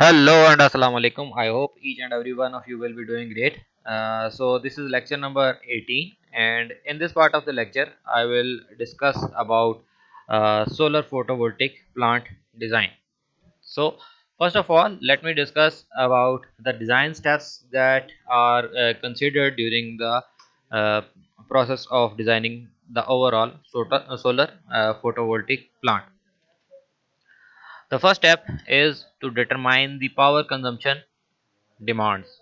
Hello and assalamu alaikum. I hope each and every one of you will be doing great. Uh, so this is lecture number 18 and in this part of the lecture I will discuss about uh, solar photovoltaic plant design. So first of all let me discuss about the design steps that are uh, considered during the uh, process of designing the overall solar, uh, photovoltaic plant. The first step is to determine the power consumption demands.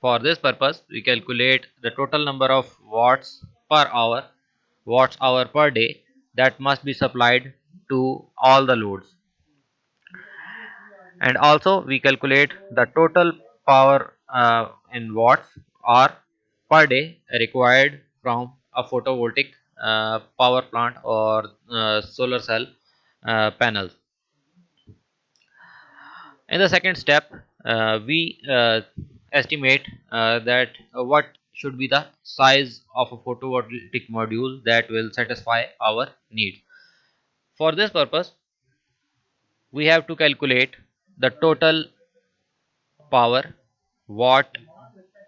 For this purpose, we calculate the total number of watts per hour, watts hour per day that must be supplied to all the loads. And also we calculate the total power uh, in watts hour per day required from a photovoltaic uh, power plant or uh, solar cell uh, panels in the second step uh, we uh, estimate uh, that uh, what should be the size of a photovoltaic module that will satisfy our needs. For this purpose we have to calculate the total power watt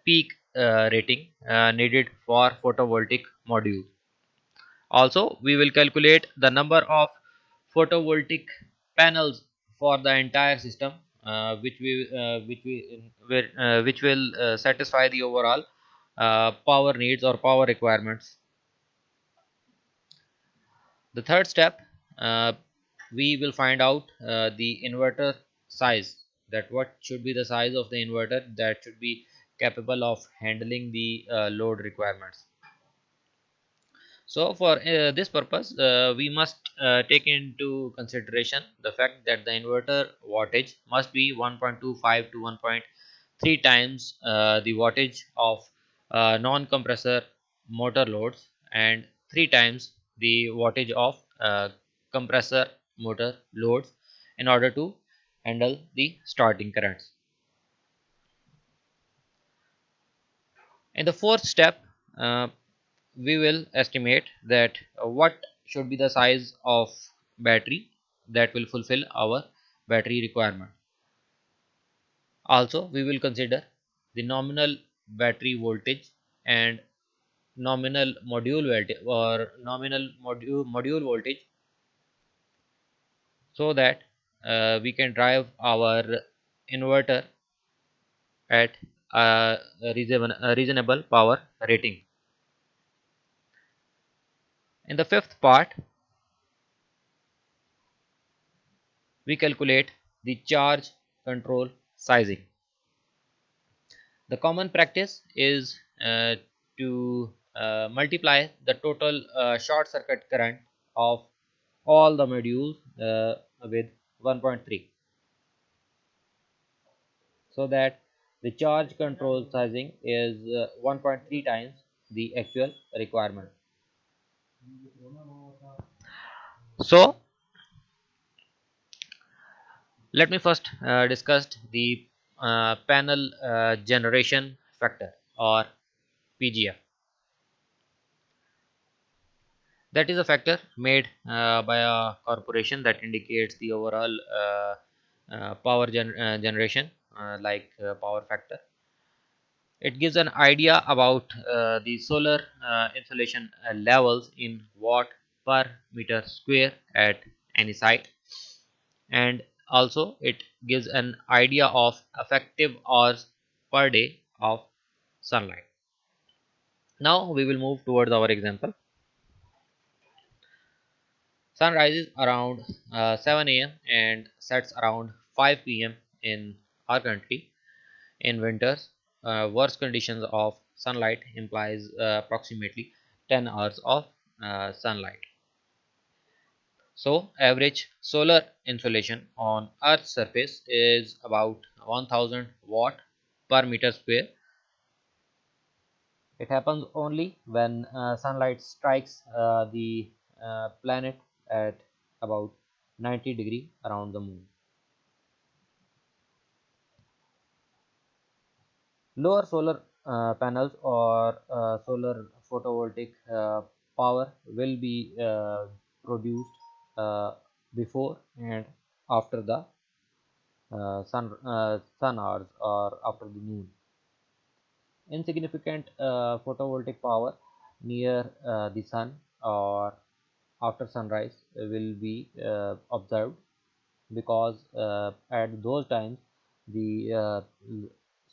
peak uh, rating uh, needed for photovoltaic module. Also we will calculate the number of photovoltaic panels for the entire system which we uh, which we uh, which will uh, satisfy the overall uh, power needs or power requirements. The third step uh, we will find out the inverter size that what should be the size of the inverter that should be capable of handling the load requirements so for uh, this purpose uh, we must uh, take into consideration the fact that the inverter wattage must be 1.25 to 1.3 times uh, the wattage of uh, non-compressor motor loads and 3 times the wattage of uh, compressor motor loads in order to handle the starting currents. In the fourth step we will estimate that uh, what should be the size of battery that will fulfill our battery requirement. Also we will consider the nominal battery voltage and nominal module voltage or nominal module module voltage so that uh, we can drive our inverter at a reasonable, a reasonable power rating in the fifth part, we calculate the charge control sizing. The common practice is uh, to uh, multiply the total uh, short circuit current of all the modules uh, with 1.3 so that the charge control sizing is uh, 1.3 times the actual requirement so let me first uh, discuss the uh, panel uh, generation factor or PGF that is a factor made uh, by a corporation that indicates the overall uh, uh, power gen generation like power factor it gives an idea about uh, the solar uh, insolation uh, levels in watt per meter square at any site. And also it gives an idea of effective hours per day of sunlight. Now we will move towards our example. Sun rises around uh, 7 am and sets around 5 pm in our country in winters uh, worse conditions of sunlight implies uh, approximately 10 hours of uh, sunlight. So average solar insolation on earth's surface is about 1000 watt per meter square. It happens only when uh, sunlight strikes uh, the uh, planet at about 90 degree around the moon. Lower solar uh, panels or uh, solar photovoltaic uh, power will be uh, produced uh, before and after the uh, sun sun hours or after the noon. Insignificant photovoltaic power near the sun or after sunrise will be observed because at those times the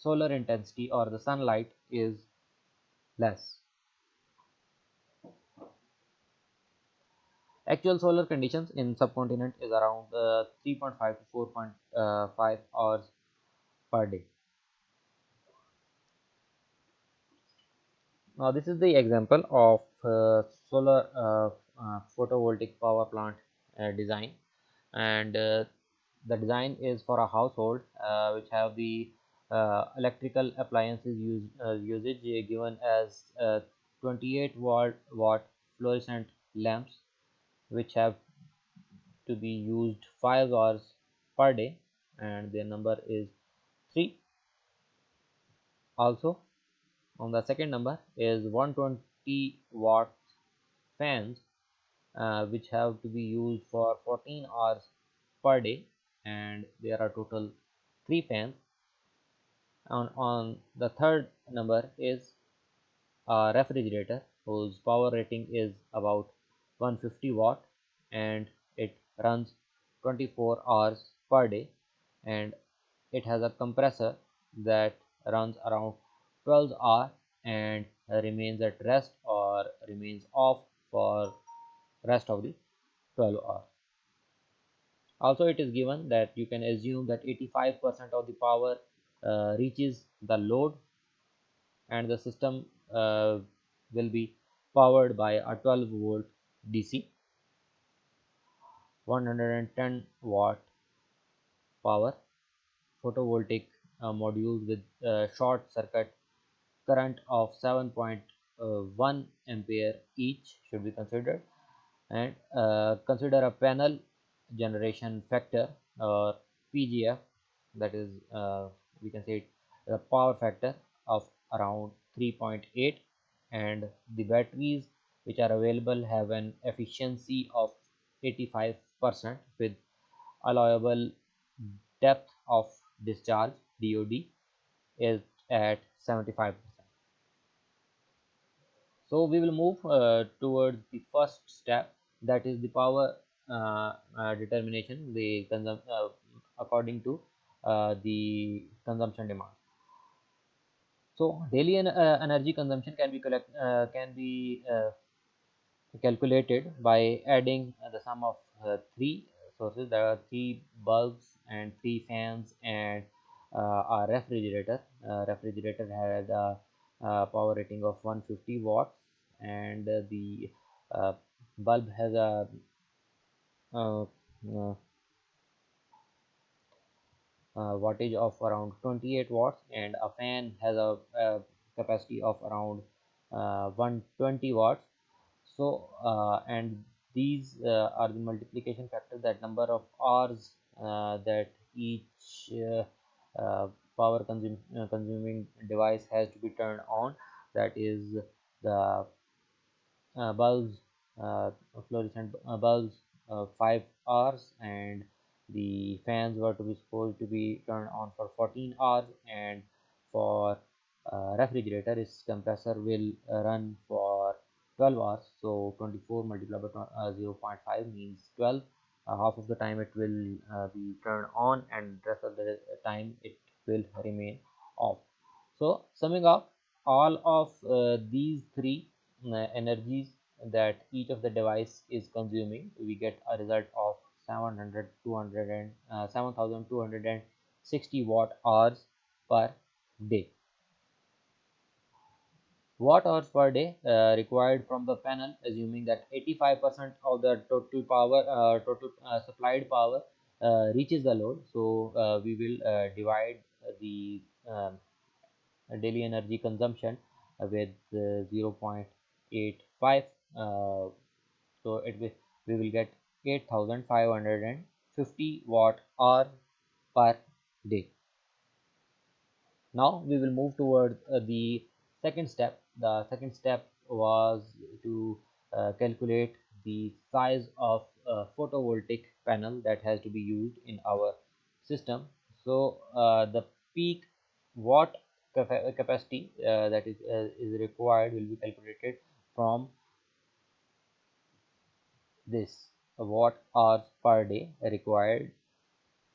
solar intensity or the sunlight is less. Actual solar conditions in subcontinent is around uh, 3.5 to 4.5 hours per day. Now this is the example of uh, solar uh, uh, photovoltaic power plant uh, design. And uh, the design is for a household uh, which have the Uh, electrical appliances use, uh, usage uh, given as 28 watt watt fluorescent lamps which have to be used 5 hours per day and their number is 3 also on the second number is 120 watt fans uh, which have to be used for 14 hours per day and there are total 3 fans on the third number is a refrigerator whose power rating is about 150 watt and it runs 24 hours per day. And it has a compressor that runs around 12 hours and remains at rest or remains off for rest of the 12 hours also it is given that you can assume that 85% of the power uh, reaches the load and the system uh, will be powered by a 12 volt DC 110 watt power photovoltaic uh, modules with uh, short circuit current of 7.1 ampere each should be considered and uh, consider a panel generation factor or PGF that is uh, we can say the power factor of around 3.8 and the batteries which are available have an efficiency of 85 percent with allowable depth of discharge DOD is at 75 percent. So we will move uh, towards the first step that is the power uh, uh, determination the uh, according to uh, the consumption demand. So daily en uh, energy consumption can be collect can be calculated by adding the sum of three sources. There are three bulbs and three fans and uh, a refrigerator. Uh, refrigerator had a, a, power rating of 150 watts and uh, the bulb has a uh, uh, uh, wattage of around 28 watts and a fan has a, a capacity of around uh, 120 watts. So uh, and these uh, are the multiplication factor that number of hours that each power consum consuming device has to be turned on. That is the bulbs fluorescent bulbs uh, 5 hours and the fans were to be supposed to be turned on for 14 hours and for uh, refrigerator its compressor will run for 12 hours. So 24 multiplied by uh, 0.5 means 12 uh, half of the time it will uh, be turned on and rest of the time it will remain off. So summing up all of uh, these three energies that each of the device is consuming we get a result of 700 200 and uh, 7260 watt hours per day. Watt hours per day uh, required from the panel assuming that 85 percent of the total power uh, total uh, supplied power uh, reaches the load. So uh, we will divide the um, daily energy consumption with 0.85 uh, so it will we will get 8550 watt hour per day. Now we will move towards uh, the second step. The second step was to uh, calculate the size of a photovoltaic panel that has to be used in our system. So uh, the peak watt capacity uh, that is uh, is required will be calculated from this watt hours per day required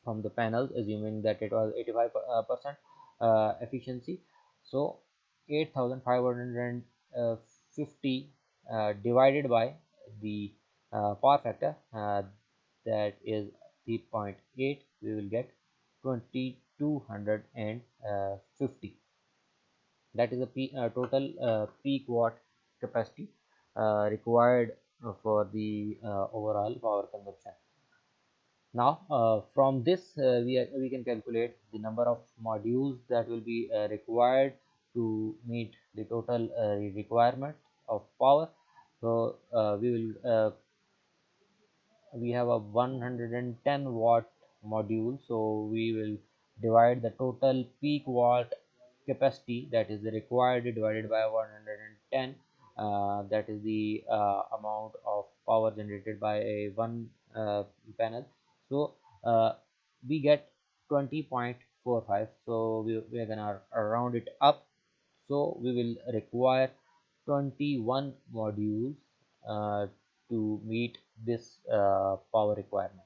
from the panels assuming that it was 85 uh, percent uh, efficiency. So 8550 uh, divided by the uh, power factor uh, that is 3.8 we will get 2250 that is the peak, total peak watt capacity required for the uh, overall power consumption. Now uh, from this uh, we, we can calculate the number of modules that will be uh, required to meet the total uh, requirement of power. So uh, we will uh, we have a 110 watt module. So we will divide the total peak watt capacity that is required divided by 110 uh, that is the uh, amount of power generated by a one uh, panel. So uh, we get 20.45 so we, we are gonna round it up. So we will require 21 modules uh, to meet this uh, power requirement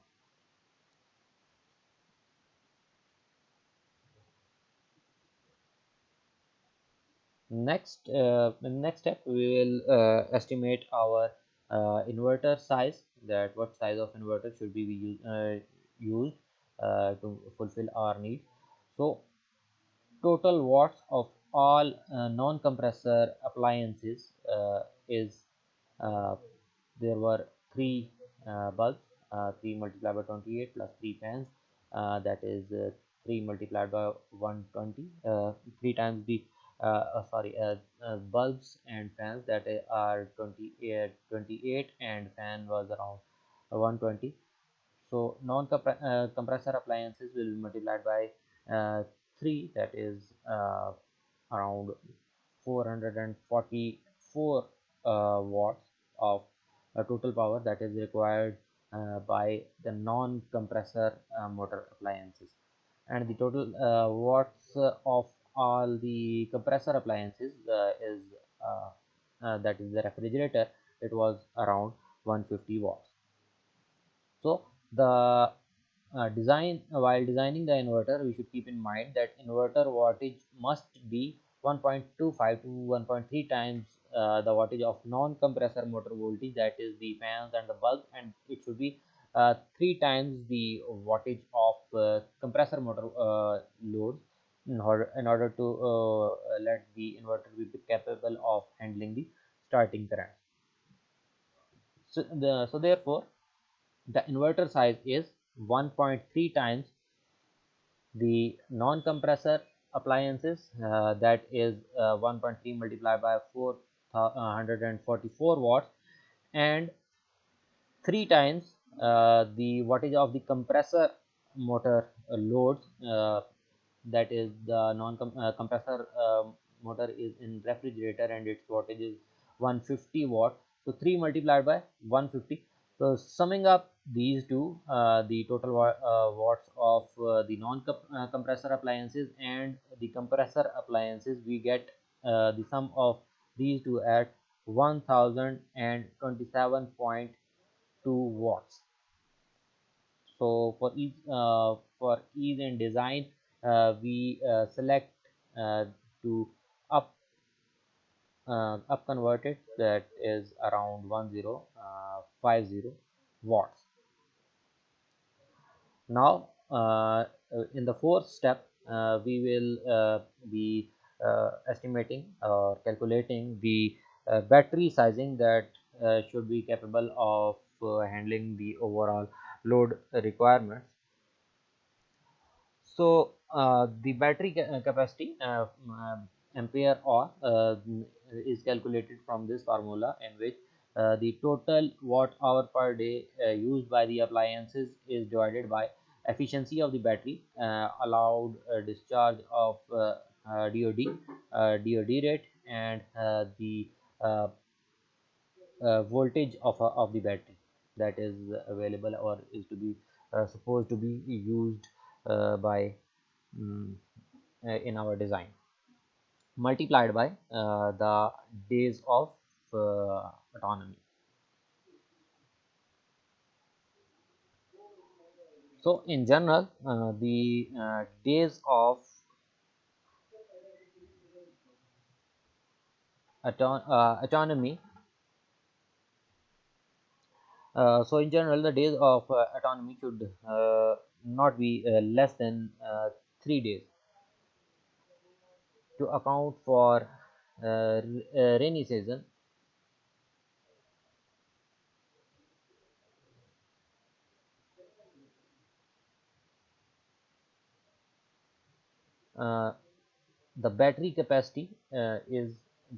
next uh, next step we will uh, estimate our uh, inverter size that what size of inverter should be we use, uh, used uh, to fulfill our need. So total watts of all uh, non-compressor appliances is there were three bulbs uh, 3 multiplied by 28 plus 3 fans that is 3 multiplied by 120 3 times the Uh, uh, sorry uh, uh, bulbs and fans that are 28 28 and fan was around 120 so non compressor appliances will be multiplied by 3 that is around 444 watts of total power that is required uh, by the non-compressor uh, motor appliances. And the total uh, watts of all the compressor appliances uh, is uh, uh, that is the refrigerator it was around 150 watts. So the uh, design while designing the inverter we should keep in mind that inverter wattage must be 1.25 to 1.3 times uh, the wattage of non-compressor motor voltage that is the fans and the bulb and it should be uh, three times the wattage of uh, compressor motor load in order, in order to uh, let the inverter be capable of handling the starting current. So, the, so therefore, the inverter size is 1.3 times the non-compressor appliances uh, that is uh, 1.3 multiplied by 444 watts and 3 times uh, the wattage of the compressor motor loads uh, that is the non uh, compressor uh, motor is in refrigerator and its wattage is 150 watt. So 3 multiplied by 150 so summing up these two uh, the total uh, watts of uh, the non uh, compressor appliances and the compressor appliances we get the sum of these two at 1027.2 watts. So for each for ease in design uh, we uh, select uh, to up up convert it that is around 1050 watts. Now uh, in the fourth step uh, we will uh, be estimating or calculating the battery sizing that should be capable of handling the overall load requirements. So uh, the battery ca uh, capacity uh, uh, ampere hour is calculated from this formula in which the total watt hour per day used by the appliances is divided by efficiency of the battery allowed discharge of DOD DOD rate and the uh, voltage of, uh, of the battery that is available or is to be uh, supposed to be used by uh, in our design. Multiplied by uh, the days of uh, autonomy. So in general uh, the uh, days of uh, autonomy so in general the days of autonomy should not be less than three days to account for uh, rainy season. Uh, the battery capacity uh, is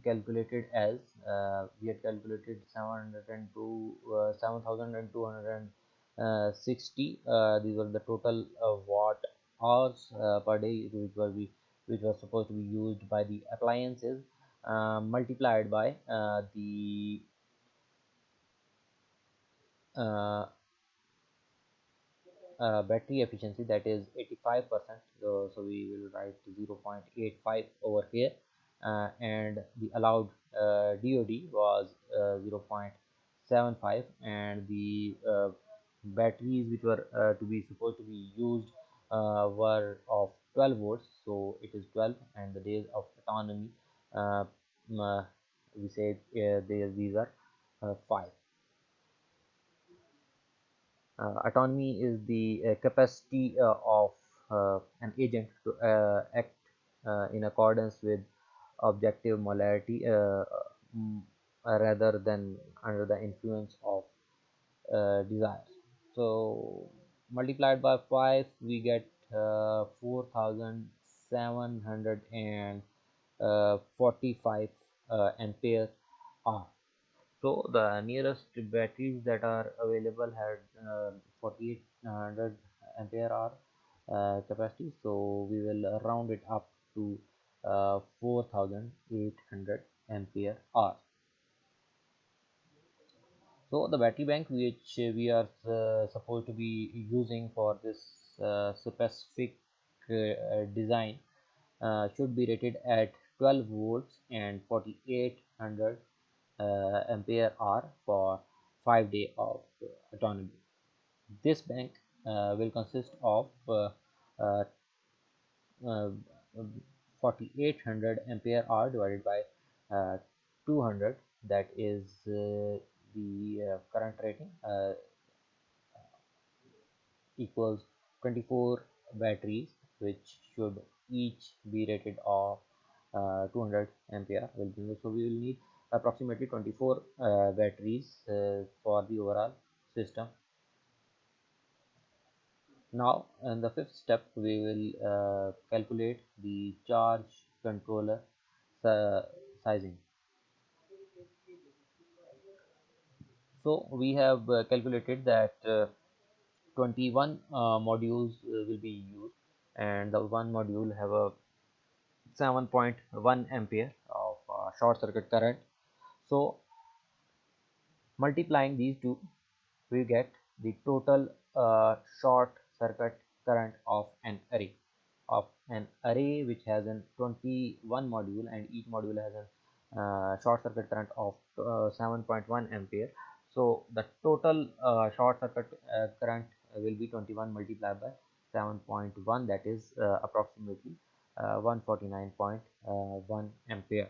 calculated as uh, we had calculated 702 uh, 7260 uh, these were the total uh, watt hours uh, per day which were we which was supposed to be used by the appliances uh, multiplied by uh, the uh, battery efficiency that is 85 percent. So, so we will write 0 0.85 over here uh, and the allowed uh, DOD was uh, 0 0.75 and the batteries which were to be supposed to be used uh, were of 12 volts so it is 12 and the days of autonomy uh, uh, we say uh, these are 5 uh, autonomy is the uh, capacity uh, of an agent to act in accordance with objective morality rather than under the influence of desires. So multiplied by 5 we get uh, 4745 uh, ampere hour. So the nearest batteries that are available had uh, 4800 ampere hour uh, capacity. So we will round it up to uh, 4800 ampere hour so the battery bank which we are uh, supposed to be using for this uh, specific uh, design uh, should be rated at 12 volts and 4800 uh, ampere hour for five day of autonomy. This bank uh, will consist of uh, 4800 ampere hour divided by 200 that is the current rating equals 24 batteries which should each be rated of uh, 200 ampere will be so we will need approximately 24 uh, batteries uh, for the overall system. Now in the fifth step we will uh, calculate the charge controller sizing so we have uh, calculated that uh, 21 uh, modules will be used. And the one module have a 7.1 ampere of short circuit current. So multiplying these two we get the total uh, short circuit current of an array. Of an array which has an 21 module and each module has a uh, short circuit current of uh, 7.1 ampere so the total uh, short circuit uh, current will be 21 multiplied by 7.1 that is uh, approximately 149.1 ampere.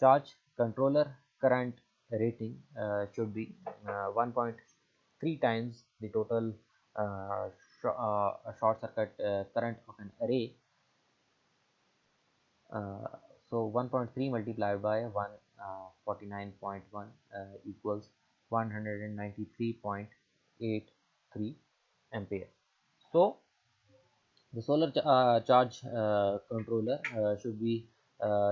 Charge controller current rating uh, should be uh, 1.3 times the total uh, sh uh, short circuit uh, current of an array. Uh, so 1.3 multiplied by 149.1 uh, equals 193.83 ampere. So the solar ch uh, charge uh, controller should be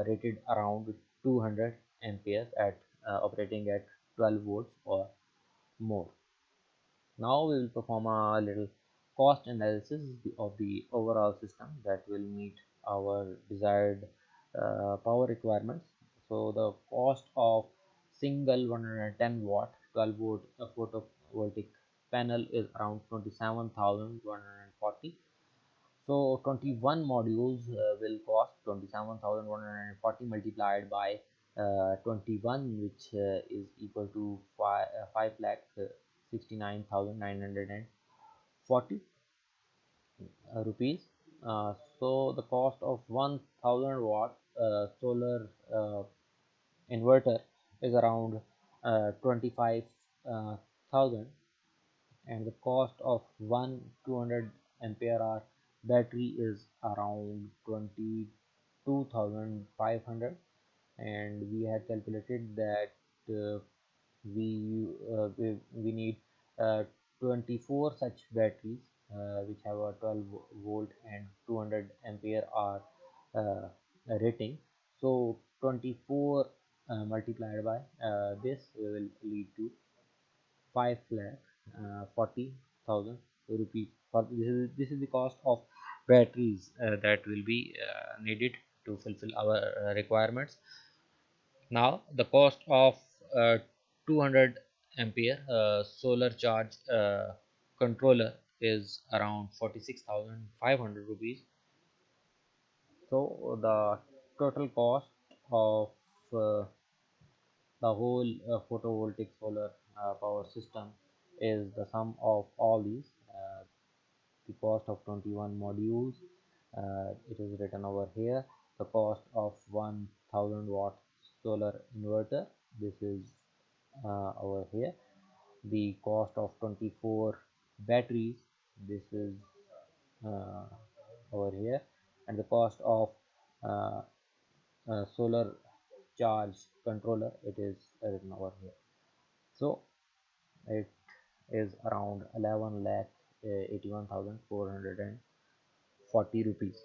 rated around 200 amperes at uh, operating at 12 volts or more. Now we will perform a little cost analysis of the overall system that will meet our desired uh, power requirements so the cost of single 110 watt 12 volt uh, photovoltaic panel is around 27140 so 21 modules uh, will cost 27140 multiplied by uh, 21 which uh, is equal to 5, uh, 5 lakh uh, 69,940 uh, rupees. Uh, so the cost of 1000 watt solar inverter is around uh, 25,000 and the cost of one 200 ampere hour battery is around 22,500 and we had calculated that uh, we, uh, we we need uh, 24 such batteries uh, which have a 12 volt and 200 ampere hour uh, rating. So 24 uh, multiplied by uh, this will lead to 5 lakh uh, 40,000 rupees. This is, this is the cost of batteries uh, that will be uh, needed to fulfill our uh, requirements. Now the cost of uh, 200 ampere solar charge controller is around 46,500 rupees. So the total cost of uh, the whole uh, photovoltaic solar uh, power system is the sum of all these uh, the cost of 21 modules uh, it is written over here. The cost of 1000 watt solar inverter this is uh, over here. The cost of 24 batteries this is uh, over here. And the cost of solar charge controller it is written over here. So it is around 11 lakh uh, 81,440 rupees